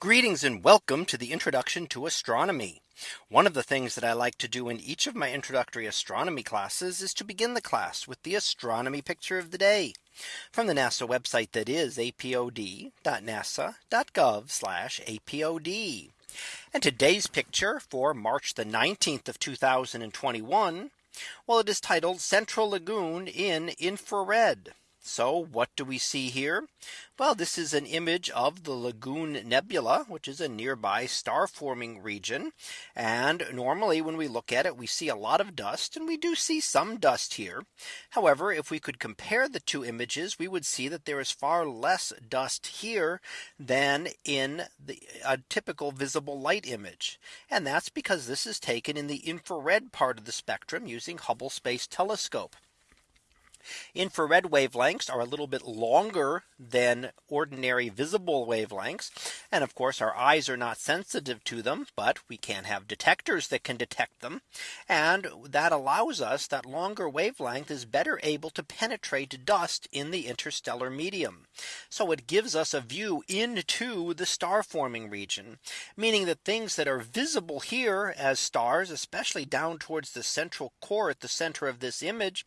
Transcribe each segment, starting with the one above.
Greetings and welcome to the introduction to astronomy. One of the things that I like to do in each of my introductory astronomy classes is to begin the class with the astronomy picture of the day from the NASA website that is apod.nasa.gov apod. And today's picture for March the 19th of 2021. Well, it is titled Central Lagoon in infrared. So what do we see here? Well, this is an image of the Lagoon Nebula, which is a nearby star forming region. And normally when we look at it, we see a lot of dust and we do see some dust here. However, if we could compare the two images, we would see that there is far less dust here than in the a typical visible light image. And that's because this is taken in the infrared part of the spectrum using Hubble Space Telescope. Infrared wavelengths are a little bit longer than ordinary visible wavelengths. And of course, our eyes are not sensitive to them, but we can have detectors that can detect them. And that allows us that longer wavelength is better able to penetrate dust in the interstellar medium. So it gives us a view into the star forming region, meaning that things that are visible here as stars, especially down towards the central core at the center of this image,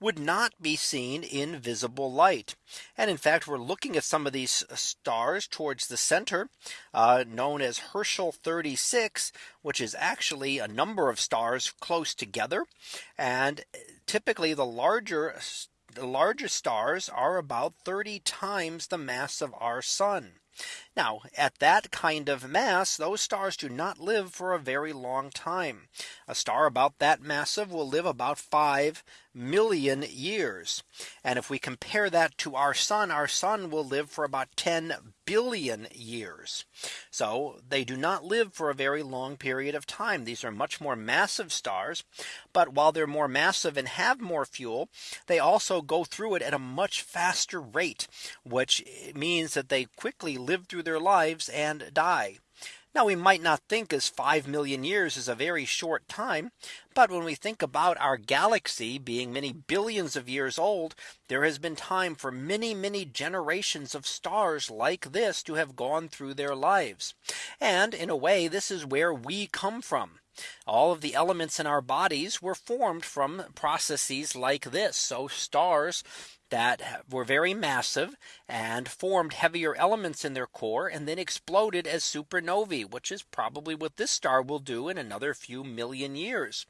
would not be seen in visible light. And in fact, we're looking at some of these uh, stars towards the center uh, known as Herschel 36, which is actually a number of stars close together. And uh, typically the larger uh, the largest stars are about 30 times the mass of our sun. Now at that kind of mass, those stars do not live for a very long time. A star about that massive will live about 5 million years. And if we compare that to our sun, our sun will live for about 10 billion years. So they do not live for a very long period of time. These are much more massive stars. But while they're more massive and have more fuel, they also go through it at a much faster rate, which means that they quickly live through their lives and die. Now we might not think as 5 million years is a very short time. But when we think about our galaxy being many billions of years old, there has been time for many, many generations of stars like this to have gone through their lives. And in a way, this is where we come from. All of the elements in our bodies were formed from processes like this. So stars that were very massive and formed heavier elements in their core and then exploded as supernovae, which is probably what this star will do in another few million years.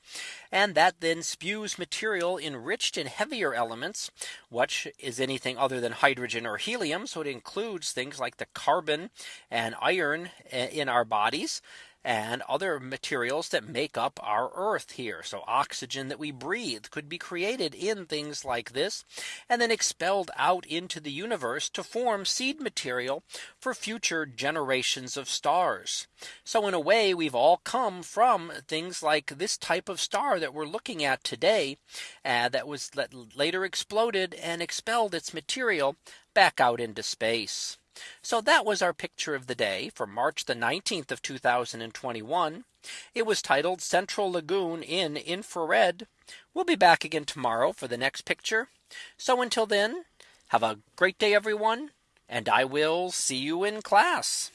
And that then spews material enriched in heavier elements, which is anything other than hydrogen or helium. So it includes things like the carbon and iron eh, in our bodies and other materials that make up our earth here. So oxygen that we breathe could be created in things like this and then expelled out into the universe to form seed material for future generations of stars. So in a way, we've all come from things like this type of star that we're looking at today uh, that was later exploded and expelled its material back out into space. So that was our picture of the day for March the 19th of 2021. It was titled Central Lagoon in infrared. We'll be back again tomorrow for the next picture. So until then, have a great day, everyone, and I will see you in class.